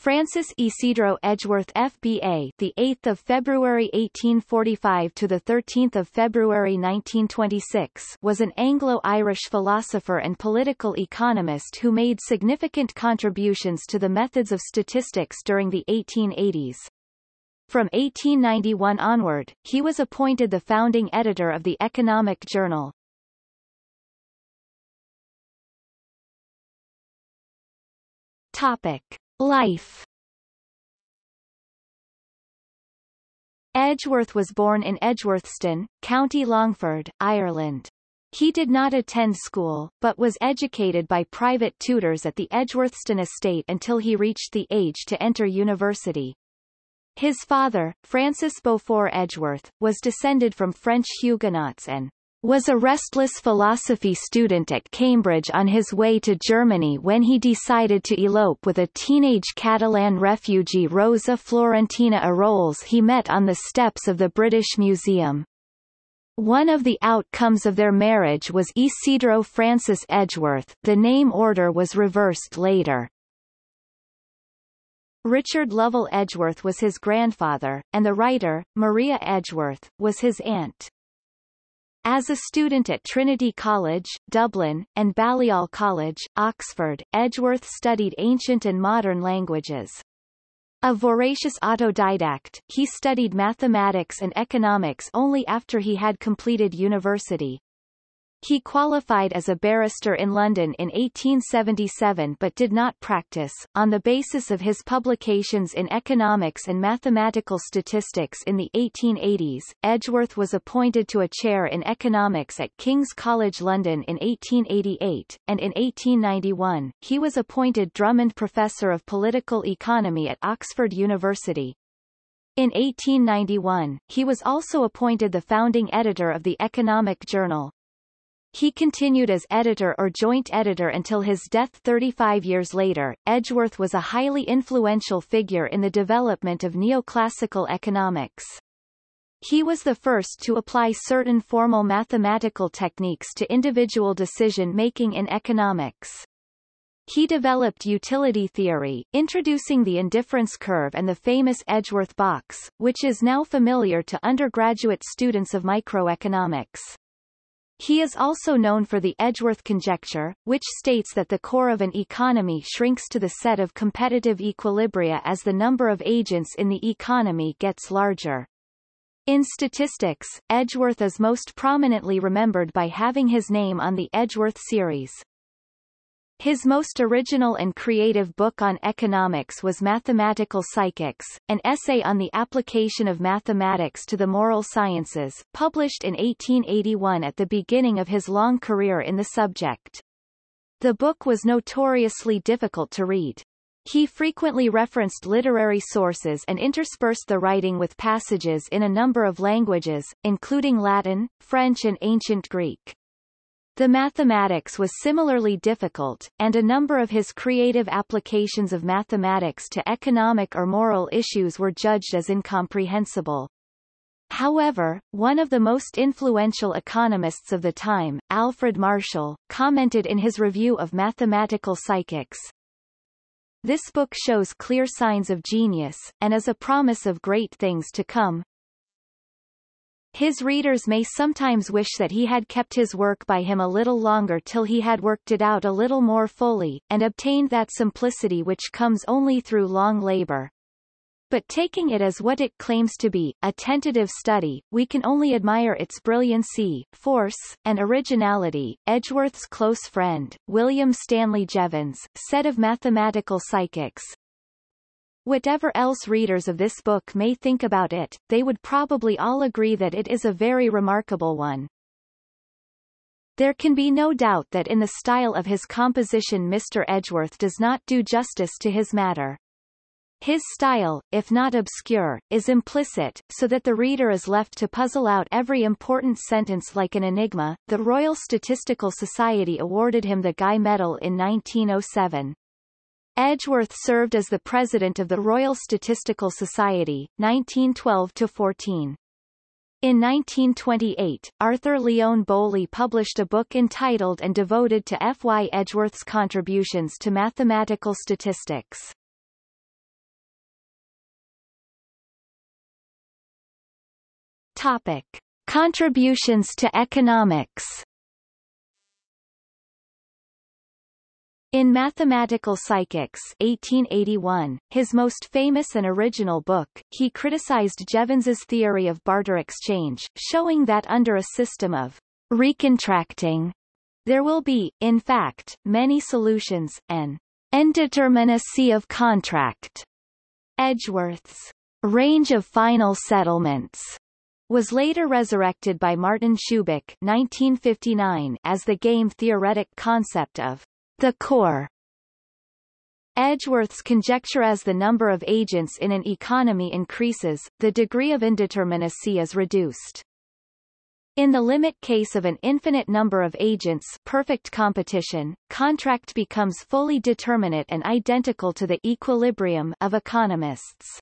Francis Isidro Edgeworth FBA, the 8th of February 1845 to the 13th of February 1926, was an Anglo-Irish philosopher and political economist who made significant contributions to the methods of statistics during the 1880s. From 1891 onward, he was appointed the founding editor of the Economic Journal. Topic. Life Edgeworth was born in Edgeworthstown, County Longford, Ireland. He did not attend school, but was educated by private tutors at the Edgeworthstown estate until he reached the age to enter university. His father, Francis Beaufort Edgeworth, was descended from French Huguenots and was a restless philosophy student at Cambridge on his way to Germany when he decided to elope with a teenage Catalan refugee Rosa Florentina Eroles he met on the steps of the British Museum. One of the outcomes of their marriage was Isidro Francis Edgeworth the name order was reversed later. Richard Lovell Edgeworth was his grandfather, and the writer, Maria Edgeworth, was his aunt. As a student at Trinity College, Dublin, and Balliol College, Oxford, Edgeworth studied ancient and modern languages. A voracious autodidact, he studied mathematics and economics only after he had completed university. He qualified as a barrister in London in 1877 but did not practice. On the basis of his publications in economics and mathematical statistics in the 1880s, Edgeworth was appointed to a chair in economics at King's College London in 1888, and in 1891, he was appointed Drummond Professor of Political Economy at Oxford University. In 1891, he was also appointed the founding editor of the Economic Journal. He continued as editor or joint editor until his death 35 years later. Edgeworth was a highly influential figure in the development of neoclassical economics. He was the first to apply certain formal mathematical techniques to individual decision-making in economics. He developed utility theory, introducing the indifference curve and the famous Edgeworth box, which is now familiar to undergraduate students of microeconomics. He is also known for the Edgeworth conjecture, which states that the core of an economy shrinks to the set of competitive equilibria as the number of agents in the economy gets larger. In statistics, Edgeworth is most prominently remembered by having his name on the Edgeworth series. His most original and creative book on economics was Mathematical Psychics, an essay on the application of mathematics to the moral sciences, published in 1881 at the beginning of his long career in the subject. The book was notoriously difficult to read. He frequently referenced literary sources and interspersed the writing with passages in a number of languages, including Latin, French and Ancient Greek. The mathematics was similarly difficult, and a number of his creative applications of mathematics to economic or moral issues were judged as incomprehensible. However, one of the most influential economists of the time, Alfred Marshall, commented in his review of Mathematical Psychics, This book shows clear signs of genius, and is a promise of great things to come, his readers may sometimes wish that he had kept his work by him a little longer till he had worked it out a little more fully, and obtained that simplicity which comes only through long labor. But taking it as what it claims to be, a tentative study, we can only admire its brilliancy, force, and originality. Edgeworth's close friend, William Stanley Jevons, said of mathematical psychics, Whatever else readers of this book may think about it, they would probably all agree that it is a very remarkable one. There can be no doubt that in the style of his composition Mr. Edgeworth does not do justice to his matter. His style, if not obscure, is implicit, so that the reader is left to puzzle out every important sentence like an enigma. The Royal Statistical Society awarded him the Guy Medal in 1907. Edgeworth served as the president of the Royal Statistical Society, 1912-14. In 1928, Arthur Leon Bowley published a book entitled and devoted to F. Y. Edgeworth's contributions to mathematical statistics. Topic. Contributions to economics In Mathematical Psychics 1881, his most famous and original book, he criticized Jevons's theory of barter exchange, showing that under a system of recontracting, there will be, in fact, many solutions, an indeterminacy of contract. Edgeworth's range of final settlements was later resurrected by Martin Shubik 1959 as the game-theoretic concept of the core Edgeworth's conjecture as the number of agents in an economy increases, the degree of indeterminacy is reduced. In the limit case of an infinite number of agents perfect competition, contract becomes fully determinate and identical to the equilibrium of economists.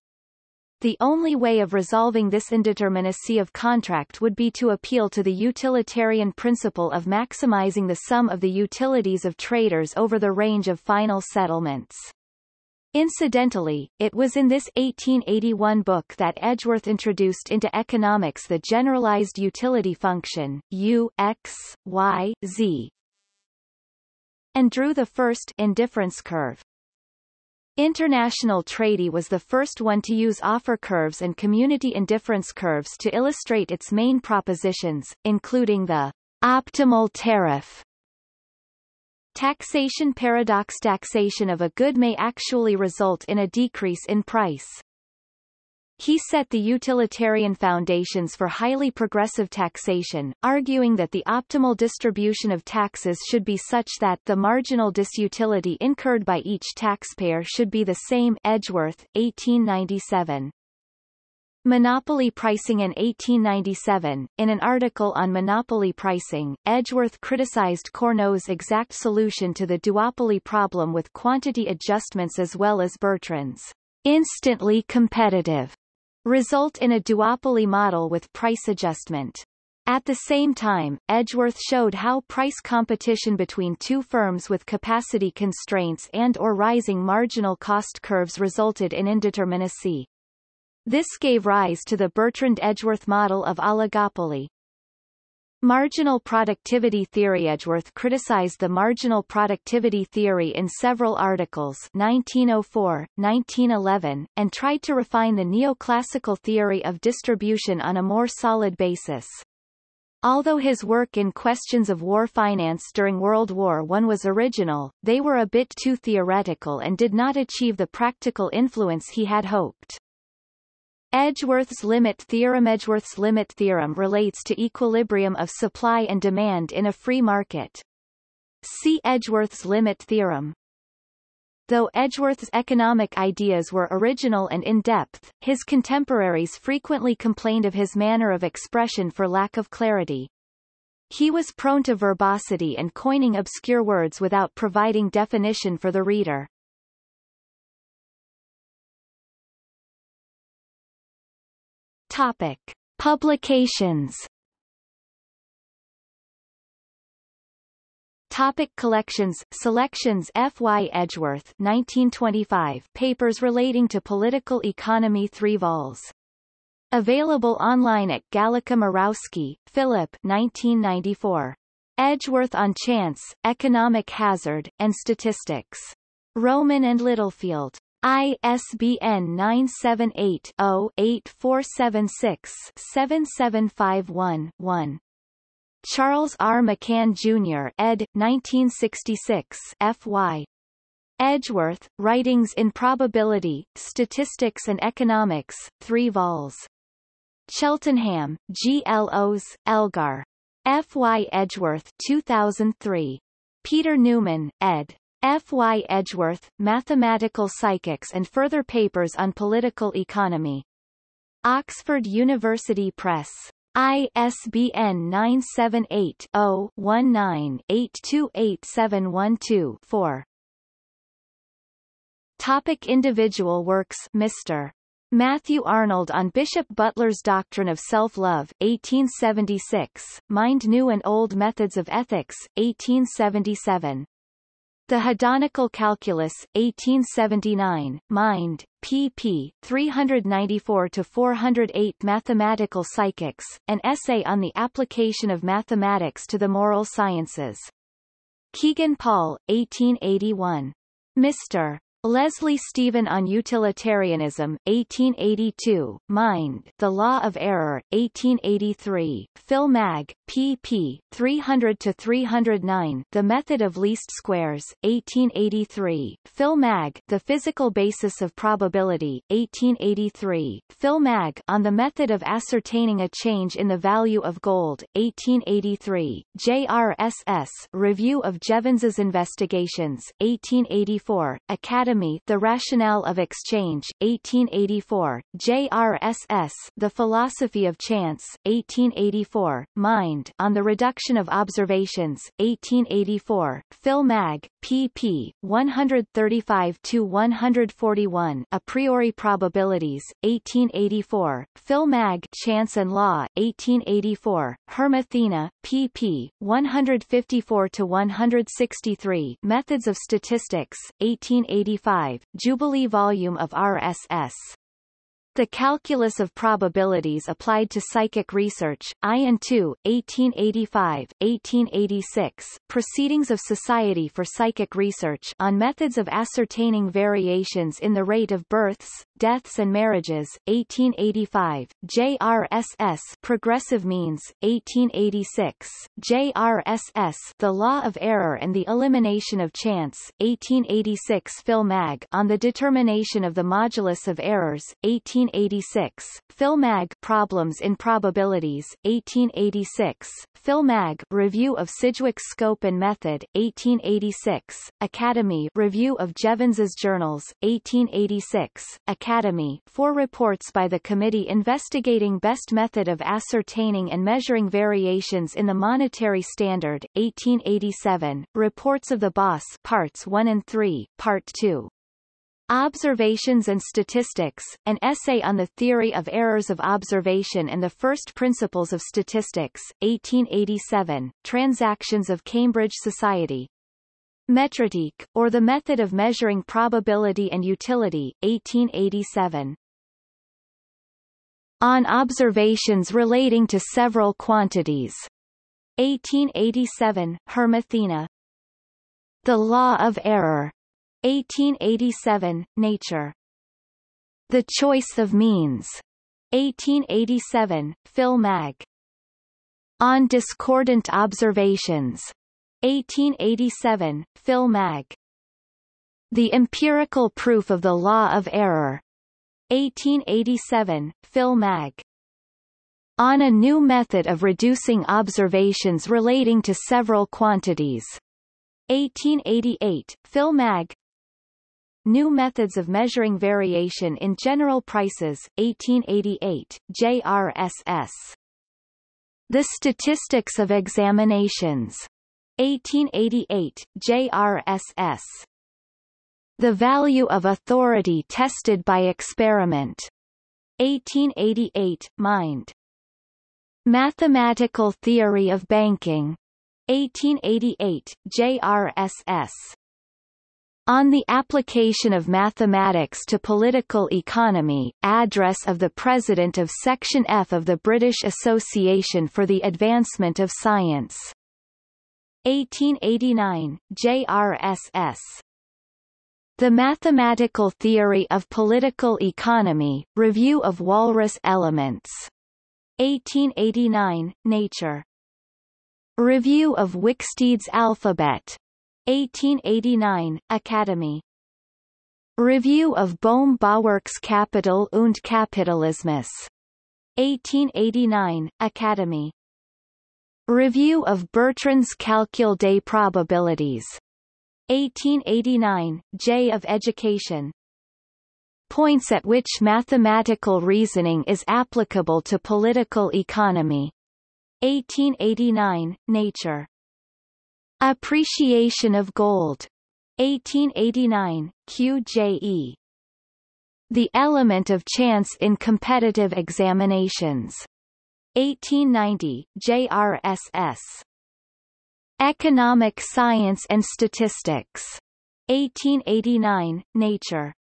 The only way of resolving this indeterminacy of contract would be to appeal to the utilitarian principle of maximizing the sum of the utilities of traders over the range of final settlements. Incidentally, it was in this 1881 book that Edgeworth introduced into economics the generalized utility function, U, X, Y, Z, and drew the first indifference curve. International Trade was the first one to use offer curves and community indifference curves to illustrate its main propositions, including the optimal tariff. Taxation paradox Taxation of a good may actually result in a decrease in price. He set the utilitarian foundations for highly progressive taxation, arguing that the optimal distribution of taxes should be such that the marginal disutility incurred by each taxpayer should be the same Edgeworth, 1897. Monopoly Pricing in 1897, in an article on monopoly pricing, Edgeworth criticized Cournot's exact solution to the duopoly problem with quantity adjustments as well as Bertrand's instantly competitive result in a duopoly model with price adjustment. At the same time, Edgeworth showed how price competition between two firms with capacity constraints and or rising marginal cost curves resulted in indeterminacy. This gave rise to the Bertrand-Edgeworth model of oligopoly. Marginal productivity theory Edgeworth criticized the marginal productivity theory in several articles 1904, 1911, and tried to refine the neoclassical theory of distribution on a more solid basis. Although his work in questions of war finance during World War I was original, they were a bit too theoretical and did not achieve the practical influence he had hoped. Edgeworth's limit theorem Edgeworth's limit theorem relates to equilibrium of supply and demand in a free market. See Edgeworth's limit theorem. Though Edgeworth's economic ideas were original and in-depth, his contemporaries frequently complained of his manner of expression for lack of clarity. He was prone to verbosity and coining obscure words without providing definition for the reader. Topic. Publications Topic collections Selections F. Y. Edgeworth 1925 Papers relating to political economy 3 vols. Available online at Gallica Murawski, Philip 1994. Edgeworth on Chance, Economic Hazard, and Statistics. Rowman and Littlefield. ISBN 978-0-8476-7751-1. Charles R. McCann, Jr. ed. 1966 F.Y. Edgeworth, Writings in Probability, Statistics and Economics, 3 vols. Cheltenham, G. L. O's, Elgar. F. Y. Edgeworth 2003. Peter Newman, ed. F. Y. Edgeworth, Mathematical Psychics and further papers on political economy. Oxford University Press. ISBN 978-0-19-828712-4. Topic individual works Mr. Matthew Arnold on Bishop Butler's Doctrine of Self-Love 1876, Mind New and Old Methods of Ethics, 1877. The Hedonical Calculus, 1879, Mind, pp. 394-408 Mathematical Psychics, an essay on the application of mathematics to the moral sciences. Kegan Paul, 1881. Mr. Leslie Stephen on Utilitarianism, 1882, Mind, The Law of Error, 1883, Phil Mag, pp. 300-309, The Method of Least Squares, 1883, Phil Mag, The Physical Basis of Probability, 1883, Phil Mag, On the Method of Ascertaining a Change in the Value of Gold, 1883, JRSS, Review of Jevons's Investigations, 1884, Academy Academy The Rationale of Exchange, 1884, JRSS The Philosophy of Chance, 1884, Mind on the Reduction of Observations, 1884, Phil Mag, pp. 135-141 A priori probabilities, 1884, Phil Mag Chance and Law, 1884, Hermathena, pp. 154-163 Methods of Statistics, 1884 Jubilee volume of RSS. The Calculus of Probabilities Applied to Psychic Research, Ian 2, 1885, 1886, Proceedings of Society for Psychic Research on Methods of Ascertaining Variations in the Rate of Births, Deaths and Marriages, 1885, JRSS Progressive Means, 1886, JRSS The Law of Error and the Elimination of Chance, 1886 Phil Mag on the Determination of the Modulus of Errors, 18 1886, Phil Mag Problems in Probabilities, 1886, Phil Mag Review of Sidgwick's Scope and Method, 1886, Academy Review of Jevons's Journals, 1886, Academy Four reports by the Committee investigating best method of ascertaining and measuring variations in the monetary standard, 1887, Reports of the Boss Parts 1 and 3, Part 2. Observations and Statistics, an essay on the theory of errors of observation and the first principles of statistics, 1887, Transactions of Cambridge Society. Métrique, or the Method of Measuring Probability and Utility, 1887. On Observations Relating to Several Quantities. 1887, Hermathena. The Law of Error, 1887, Nature. The Choice of Means. 1887, Phil Mag. On Discordant Observations. 1887, Phil Mag. The Empirical Proof of the Law of Error. 1887, Phil Mag. On a New Method of Reducing Observations Relating to Several Quantities. 1888, Phil Mag. New Methods of Measuring Variation in General Prices, 1888, JRSS. The Statistics of Examinations. 1888, JRSS. The Value of Authority Tested by Experiment. 1888, Mind. Mathematical Theory of Banking. 1888, JRSS. On the Application of Mathematics to Political Economy, Address of the President of Section F of the British Association for the Advancement of Science. 1889, JRSS. The Mathematical Theory of Political Economy, Review of Walras Elements. 1889, Nature. Review of Wicksteed's Alphabet. 1889, Academy. Review of Bohm Bawerk's Kapital und Kapitalismus. 1889, Academy. Review of Bertrand's Calcul des Probabilities. 1889, J of Education. Points at which mathematical reasoning is applicable to political economy. 1889, Nature. Appreciation of Gold. 1889, QJE. The Element of Chance in Competitive Examinations. 1890, JRSS. Economic Science and Statistics. 1889, Nature.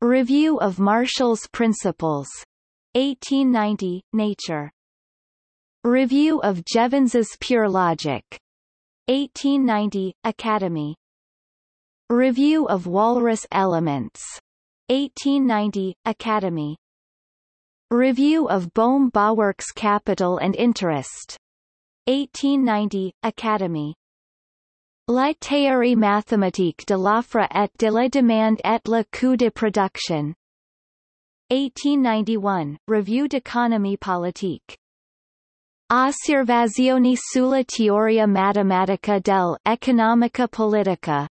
Review of Marshall's Principles. 1890, Nature. Review of Jevons's Pure Logic. 1890, Academy. Review of Walras Elements. 1890, Academy. Review of Bohm-Bawerk's Capital and Interest. 1890, Academy. La théorie mathématique de l'offre et de la demande et le coût de production. 1891, Revue d'économie politique. Osservazioni sulla teoria matematica del dell'economica politica.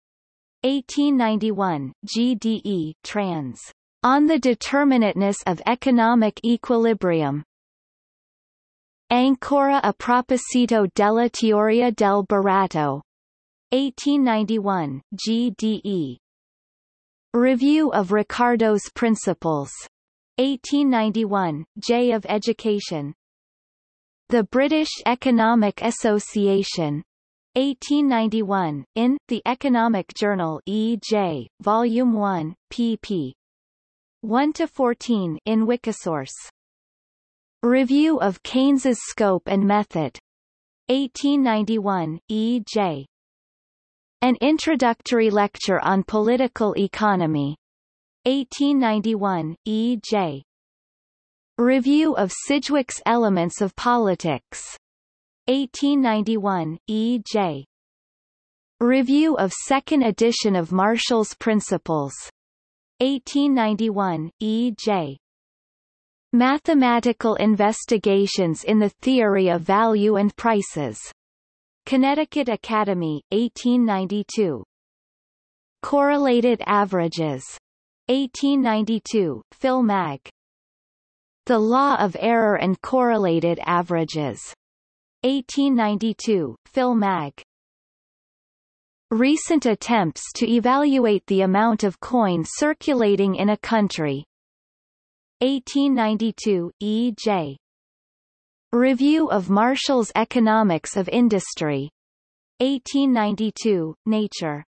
1891, GDE, trans. On the determinateness of economic equilibrium. Ancora a proposito della teoria del baratto. 1891, GDE. Review of Ricardo's Principles. 1891, J of Education. The British Economic Association. 1891, in, The Economic Journal E.J., Volume 1, pp. 1-14 in Wikisource. Review of Keynes's Scope and Method. 1891, E.J. An Introductory Lecture on Political Economy. 1891, E.J. Review of Sidgwick's Elements of Politics. 1891, E.J. Review of Second Edition of Marshall's Principles. 1891, E.J. Mathematical Investigations in the Theory of Value and Prices. Connecticut Academy, 1892. Correlated Averages. 1892, Phil Mag. The Law of Error and Correlated Averages. 1892, Phil Mag. Recent attempts to evaluate the amount of coin circulating in a country. 1892, E.J. Review of Marshall's Economics of Industry. 1892, Nature.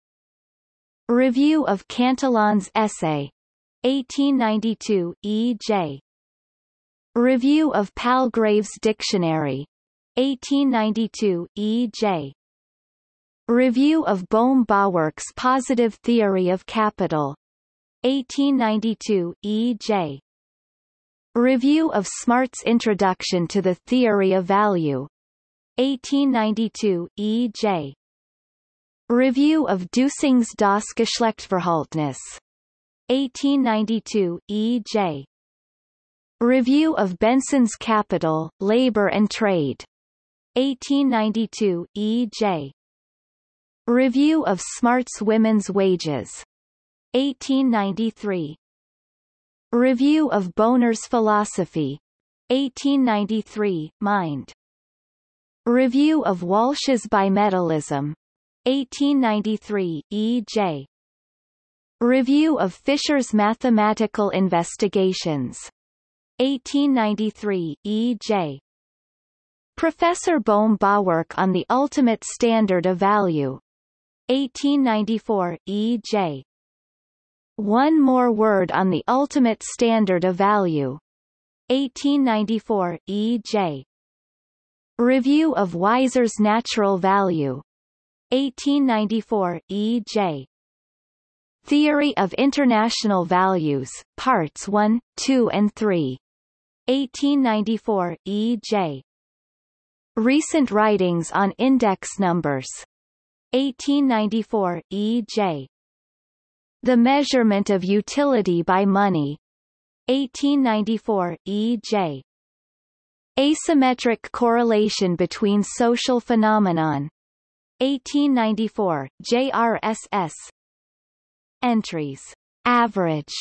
Review of Cantillon's Essay. 1892, E.J. Review of Palgrave's Dictionary. 1892, E.J. Review of Bohm-Bawerk's Positive Theory of Capital. 1892, E.J. Review of Smart's Introduction to the Theory of Value. 1892, E.J. Review of Dusing's Das Geschlechtverhältnis. 1892, E.J. Review of Benson's Capital, Labor and Trade. 1892, E.J. Review of Smart's Women's Wages. 1893. Review of Bonar's Philosophy. 1893, Mind. Review of Walsh's Bimetallism. 1893, E.J. Review of Fisher's Mathematical Investigations. 1893, E.J. Professor Bohm-Bawerk on the Ultimate Standard of Value. 1894, E.J. One More Word on the Ultimate Standard of Value. 1894, E.J. Review of Wieser's Natural Value. 1894, E.J. Theory of International Values, Parts 1, 2 and 3. 1894, E.J. Recent Writings on Index Numbers. 1894, E.J. The Measurement of Utility by Money. 1894, E.J. Asymmetric Correlation Between Social Phenomenon. 1894, JRSS. Entries. Average.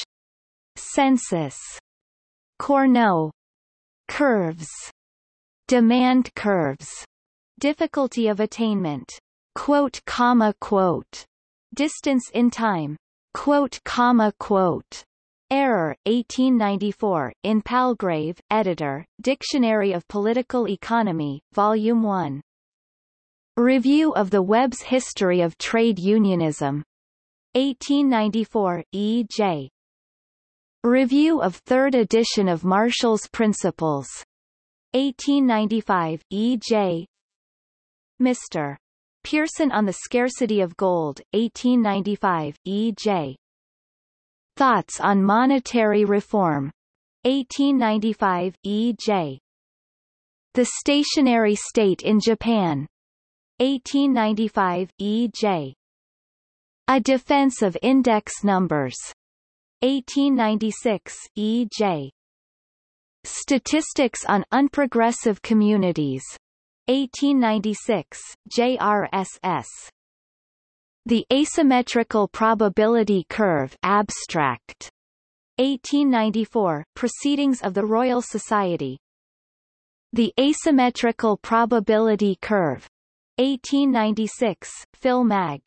Census. Cournot. Curves. Demand curves. Difficulty of attainment. Quote comma quote. Distance in time quote comma quote Error, 1894, in Palgrave, editor, Dictionary of Political Economy, Volume 1. Review of the Webb's History of Trade Unionism. 1894, E. Review of third edition of Marshall's Principles. 1895, E. J. Mr. Pearson on the Scarcity of Gold, 1895, E. J. Thoughts on Monetary Reform. 1895, E. J. The Stationary State in Japan. 1895, E.J. A Defense of Index Numbers. 1896, E. J. Statistics on Unprogressive Communities. 1896, JRSS. The Asymmetrical Probability Curve Abstract. 1894, Proceedings of the Royal Society. The Asymmetrical Probability Curve. 1896, Phil Mag.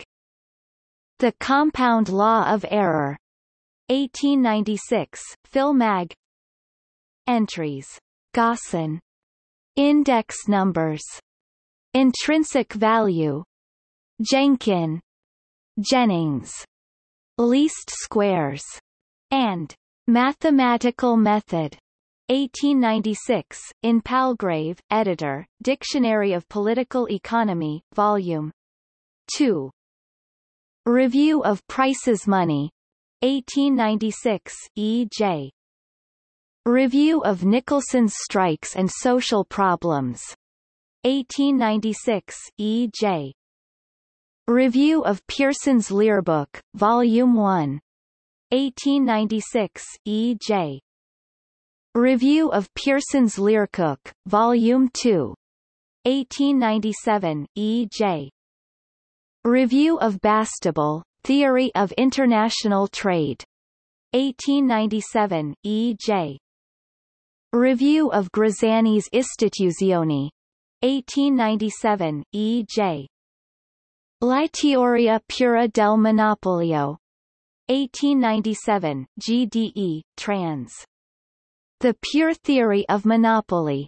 The Compound Law of Error. 1896, Phil Mag. Entries. Gossen. Index numbers. Intrinsic value. Jenkin. Jennings. Least squares. And Mathematical method. 1896, in Palgrave, editor, Dictionary of Political Economy, Volume 2. Review of Prices Money. 1896, E. J. Review of Nicholson's Strikes and Social Problems. 1896, E. J. Review of Pearson's Learbook, Volume 1. 1896, E. J. Review of Pearson's Learcook, Volume 2. 1897, E. J. Review of Bastable, Theory of International Trade. 1897, E. J. Review of Graziani's Istituzioni. 1897, E. J. La teoria pura del monopolio. 1897, GDE, trans. The Pure Theory of Monopoly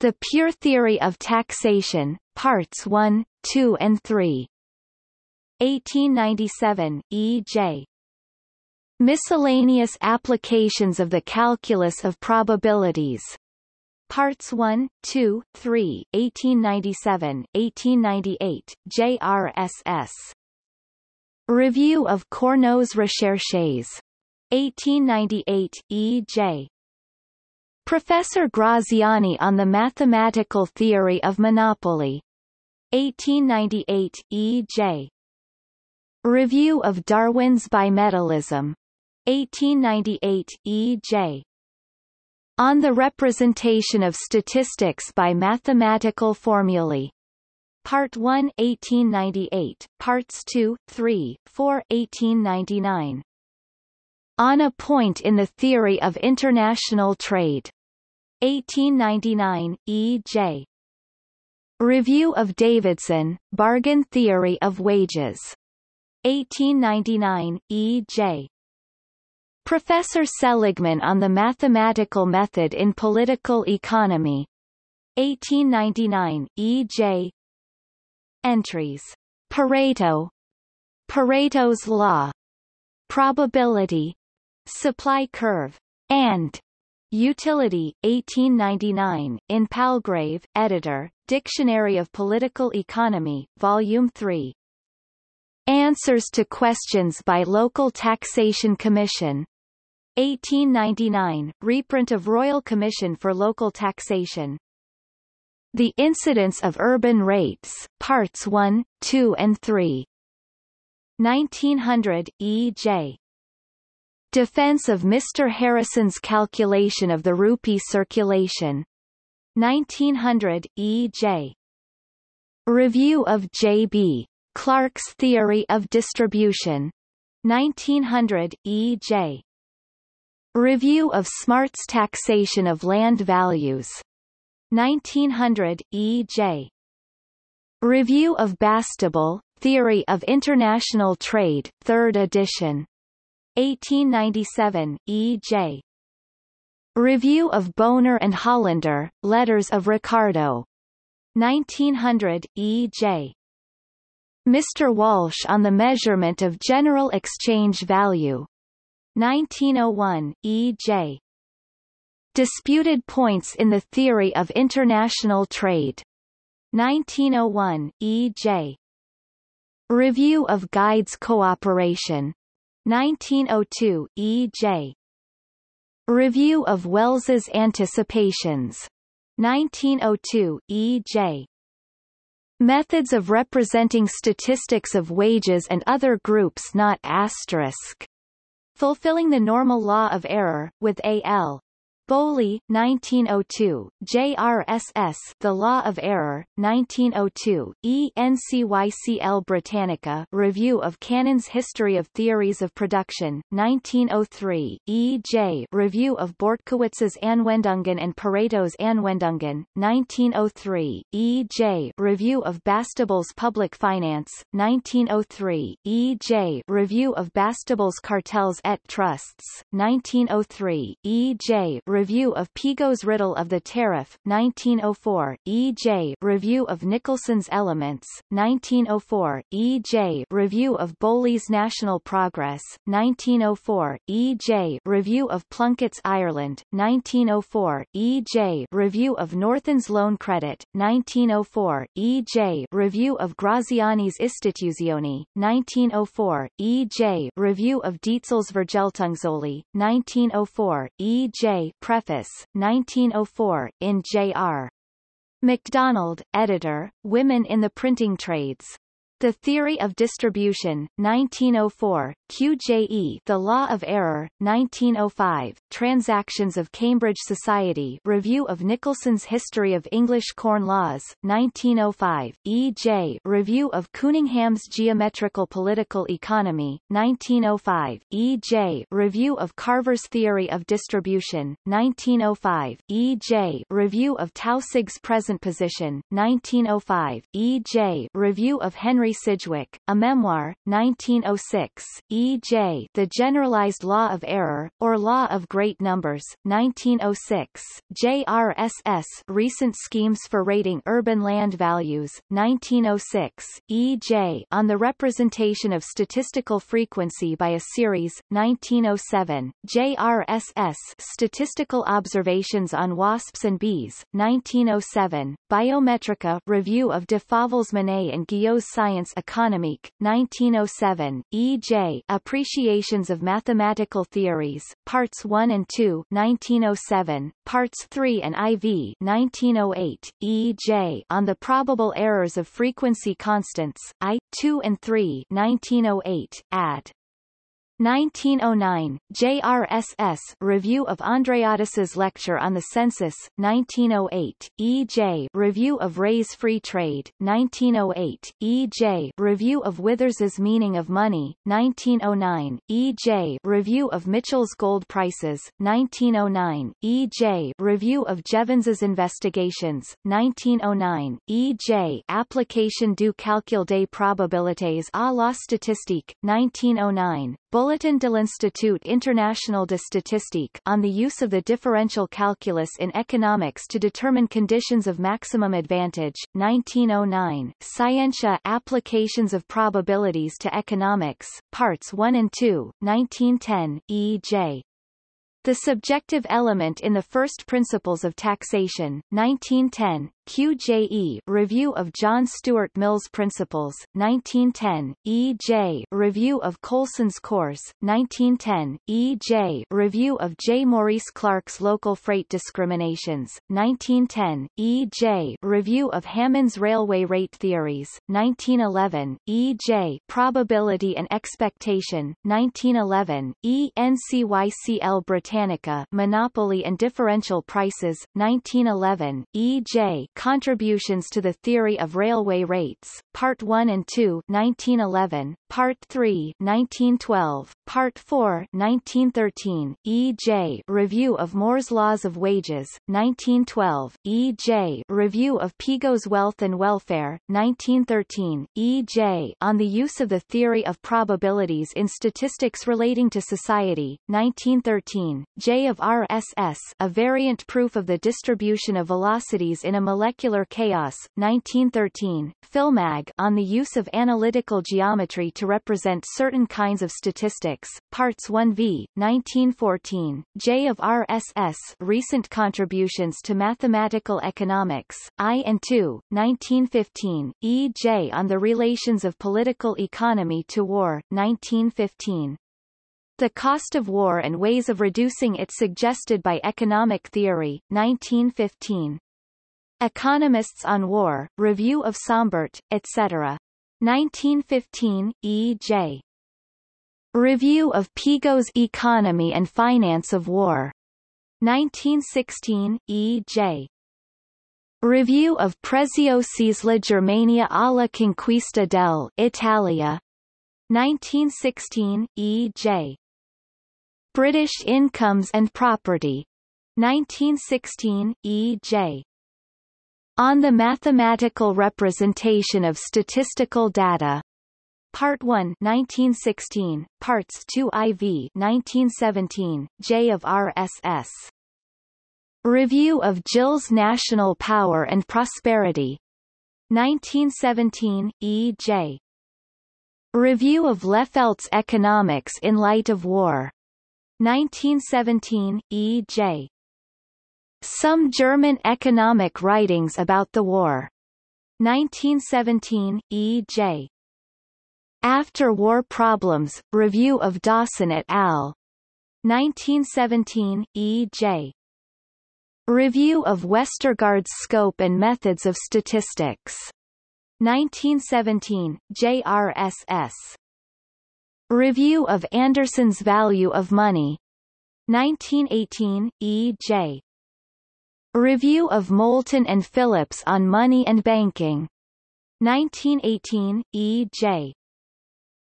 The Pure Theory of Taxation, Parts 1, 2 and 3. 1897, E. J. Miscellaneous Applications of the Calculus of Probabilities. Parts 1, 2, 3, 1897, 1898, JRSS. Review of Cournot's Recherches. 1898, E. J. Professor Graziani on the Mathematical Theory of Monopoly. 1898, E. Review of Darwin's Bimetallism. 1898, E. J. On the Representation of Statistics by Mathematical Formulae. Part 1 1898, Parts 2, 3, 4 1899 on a Point in the Theory of International Trade. 1899, E. J. Review of Davidson, Bargain Theory of Wages. 1899, E. J. Professor Seligman on the Mathematical Method in Political Economy. 1899, E. J. Entries. Pareto. Pareto's Law. Probability. Supply curve. And Utility, 1899, in Palgrave, editor, Dictionary of Political Economy, Volume 3. Answers to Questions by Local Taxation Commission. 1899, reprint of Royal Commission for Local Taxation. The Incidence of Urban Rates, Parts 1, 2 and 3. 1900, E. J. Defense of Mr. Harrison's calculation of the rupee circulation. 1900, E. J. Review of J. Clark's Theory of Distribution. 1900, E. J. Review of Smart's Taxation of Land Values. 1900, E. J. Review of Bastable, Theory of International Trade, 3rd edition. 1897, E. J. Review of Bonar and Hollander, Letters of Ricardo. 1900, E.J. Mr. Walsh on the Measurement of General Exchange Value. 1901, E.J. Disputed Points in the Theory of International Trade. 1901, E.J. Review of Guides Cooperation. 1902, E.J. Review of Wells's Anticipations. 1902, E.J. Methods of representing statistics of wages and other groups not asterisk. Fulfilling the normal law of error, with A.L. Bowley, 1902, JRSS The Law of Error, 1902, ENCYCL Britannica Review of Cannan's History of Theories of Production, 1903, E.J. Review of Bortkiewicz's Anwendungen and Pareto's Anwendungen, 1903, E.J. Review of Bastable's Public Finance, 1903, E.J. Review of Bastable's Cartels et Trusts, 1903, E.J. Review of Piggot's Riddle of the Tariff, 1904, E.J. Review of Nicholson's Elements, 1904, E.J. Review of Bowley's National Progress, 1904, E.J. Review of Plunkett's Ireland, 1904, E.J. Review of Northon's Loan Credit, 1904, E.J. Review of Graziani's Istituzioni, 1904, E.J. Review of Dietzel's Vergeltungsoli, 1904, E.J. Preface, 1904, in J.R. MacDonald, editor, Women in the Printing Trades. The Theory of Distribution, 1904, QJE The Law of Error, 1905, Transactions of Cambridge Society Review of Nicholson's History of English Corn Laws, 1905, E.J. Review of Cunningham's Geometrical Political Economy, 1905, E.J. Review of Carver's Theory of Distribution, 1905, E.J. Review of Taussig's Present Position, 1905, E.J. Review of Henry Sidgwick, A Memoir, 1906, E.J. The Generalized Law of Error, or Law of Great Numbers, 1906, JRSS Recent Schemes for Rating Urban Land Values, 1906, E.J. On the Representation of Statistical Frequency by a Series, 1907, JRSS Statistical Observations on Wasps and Bees, 1907, Biometrika Review of de Fauvel's-Manet and Guyot's Science économique, 1907, E.J. Appreciations of Mathematical Theories, Parts 1 and 2, 1907, Parts 3 and IV, 1908, E.J. On the Probable Errors of Frequency Constants, I, 2 and 3, 1908, add. 1909, JRSS Review of Andreadis's Lecture on the Census, 1908, E.J. Review of Ray's Free Trade, 1908, E.J. Review of Withers's Meaning of Money, 1909, E.J. Review of Mitchell's Gold Prices, 1909, E.J. Review of Jevons's Investigations, 1909, E.J. Application du calcul des probabilités à la statistique, 1909, Bulletin de l'Institut International de Statistique on the use of the differential calculus in economics to determine conditions of maximum advantage, 1909, Scientia Applications of Probabilities to Economics, Parts 1 and 2, 1910, E.J. The Subjective Element in the First Principles of Taxation, 1910, QJE Review of John Stuart Mill's Principles, 1910, E.J. Review of Colson's Course, 1910, E.J. Review of J. Maurice Clark's Local Freight Discriminations, 1910, E.J. Review of Hammond's Railway Rate Theories, 1911, E.J. Probability and Expectation, 1911, E.N.C.Y.C.L. Britannica Monopoly and Differential Prices, 1911, E.J. Contributions to the Theory of Railway Rates, Part 1 and 2 1911, Part 3 1912, Part 4 1913, E.J. Review of Moore's Laws of Wages, 1912, E.J. Review of Piggot's Wealth and Welfare, 1913, E.J. On the Use of the Theory of Probabilities in Statistics Relating to Society, 1913, J. of R.S.S. A Variant Proof of the Distribution of Velocities in a Molecular Chaos, 1913, Philmag On the Use of Analytical Geometry to Represent Certain Kinds of Statistics Parts 1v, 1914, J of RSS Recent Contributions to Mathematical Economics, I and II, 1915, E. J. On the Relations of Political Economy to War, 1915. The Cost of War and Ways of Reducing It Suggested by Economic Theory, 1915. Economists on War, Review of Sombart, etc. 1915, E. J. Review of Pigou's Economy and Finance of War. 1916, E. J. Review of Preziosi's La Germania alla conquista del Italia. 1916, E. J. British Incomes and Property. 1916, E. J. On the Mathematical Representation of Statistical Data. Part 1 1916, Parts 2 IV 1917, J of RSS. Review of Gill's National Power and Prosperity. 1917, E. J. Review of Lehfeldt's Economics in Light of War. 1917, E. J. Some German Economic Writings About the War. 1917, E. J. After-War Problems, Review of Dawson et al. 1917, E. J. Review of Westergaard's Scope and Methods of Statistics. 1917, JRSS. Review of Anderson's Value of Money. 1918, E. J. Review of Moulton and Phillips on Money and Banking. 1918, E.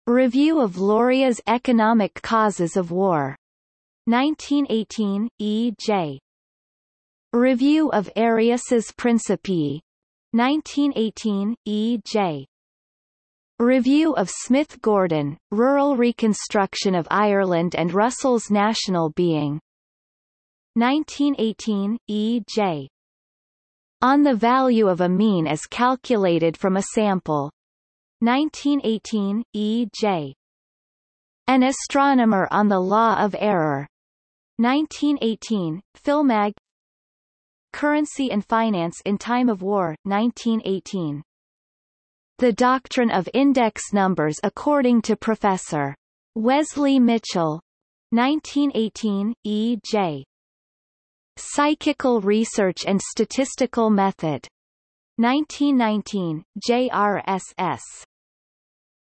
Review of Loria's Economic Causes of War. 1918, E. J. Review of Arias's Principii. 1918, E. J. Review of Smith Gordon, Rural Reconstruction of Ireland and Russell's National Being. 1918, E. J. On the value of a mean as calculated from a sample. 1918, E. J. An Astronomer on the Law of Error. 1918, Philmag Currency and Finance in Time of War, 1918. The Doctrine of Index Numbers according to Professor. Wesley Mitchell. 1918, E. J. Psychical Research and Statistical Method. 1919, JRSS.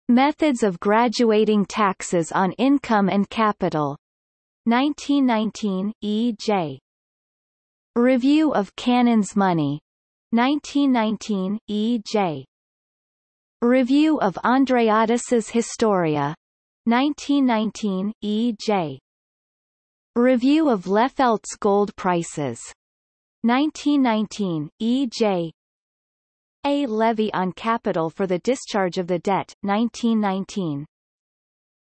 Methods of graduating taxes on income and capital. 1919, E.J. Review of Cannan's Money. 1919, E.J. Review of Andreadis's Historia. 1919, E.J. Review of Lehfeldt's Gold Prices. 1919, E.J. A. Levy on Capital for the Discharge of the Debt, 1919.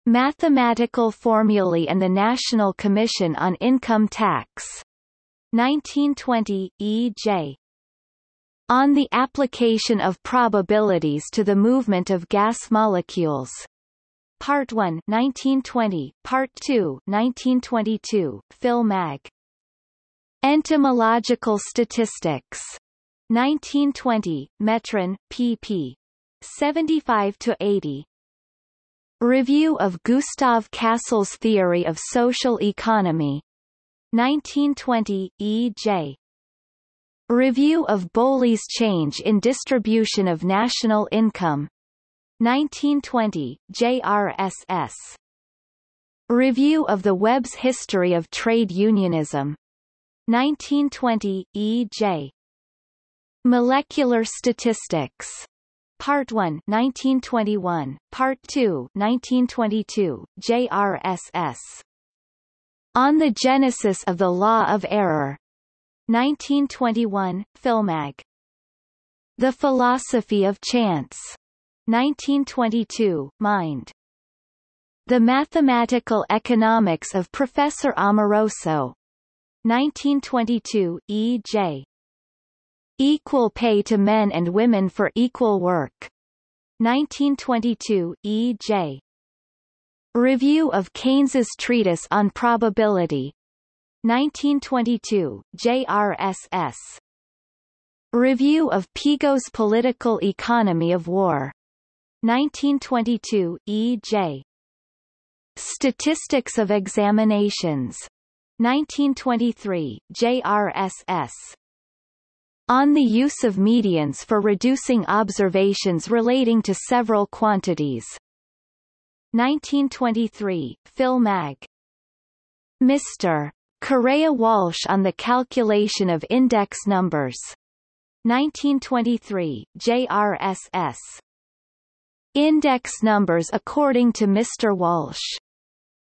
Mathematical Formulae and the National Commission on Income Tax. 1920, E. J. On the Application of Probabilities to the Movement of Gas Molecules. Part 1 1920, Part 2 1922, Phil Mag. Entomological Statistics. 1920, Metron, pp. 75-80. Review of Gustav Cassel's Theory of Social Economy. 1920, E. J. Review of Bowley's Change in Distribution of National Income. 1920, JRSS. Review of the Webb's History of Trade Unionism. 1920, E. Molecular Statistics. Part 1 1921, Part 2 1922, JRSS. On the Genesis of the Law of Error. 1921, Philmag. The Philosophy of Chance. 1922, Mind. The Mathematical Economics of Professor Amoroso. 1922, E.J. Equal pay to men and women for equal work. 1922, E. J. Review of Keynes's Treatise on Probability. 1922, JRSS. Review of Pigou's Political Economy of War. 1922, E. J. Statistics of Examinations. 1923, JRSS on the use of medians for reducing observations relating to several quantities. 1923, Phil Mag. Mr. Correa Walsh on the calculation of index numbers. 1923, JRSS. Index numbers according to Mr. Walsh.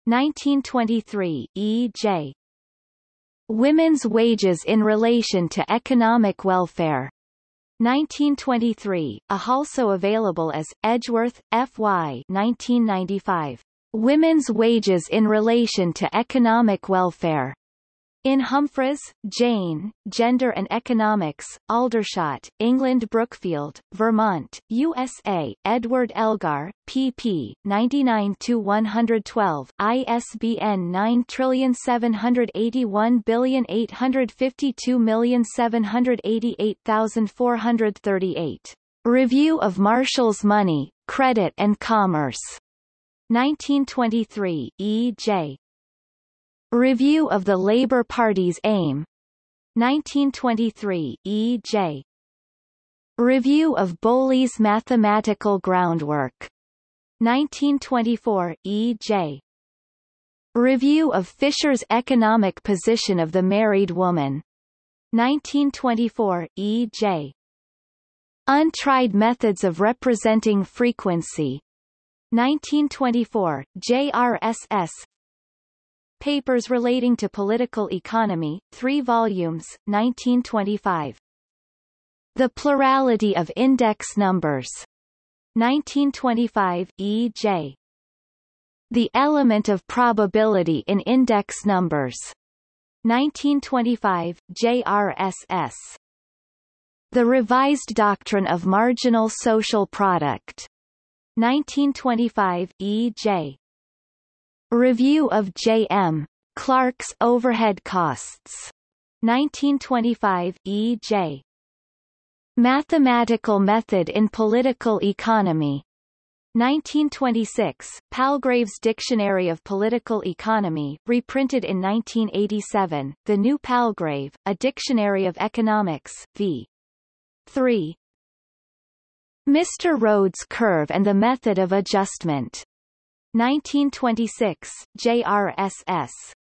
1923, E.J. Women's wages in relation to economic welfare. 1923, a also available as, Edgeworth, F.Y. 1995. Women's wages in relation to economic welfare. In Humphries, Jane, Gender and Economics, Aldershot, England Brookfield, Vermont, USA, Edward Elgar, pp. 99-112, ISBN 9781852788438. Review of Marshall's Money, Credit and Commerce. 1923, E. J. Review of the Labour Party's Aim. 1923, E. J. Review of Bowley's Mathematical Groundwork. 1924, E. J. Review of Fisher's Economic Position of the Married Woman. 1924, E. J. Untried Methods of Representing Frequency. 1924, JRSS Papers Relating to Political Economy, 3 volumes, 1925. The Plurality of Index Numbers. 1925, E. J. The Element of Probability in Index Numbers. 1925, JRSS. The Revised Doctrine of Marginal Social Product. 1925, E. Review of J.M. Clark's Overhead Costs. 1925, E.J. Mathematical Method in Political Economy. 1926, Palgrave's Dictionary of Political Economy, reprinted in 1987, The New Palgrave, A Dictionary of Economics, v. 3. Mr. Rhodes' Curve and the Method of Adjustment. 1926, JRSS.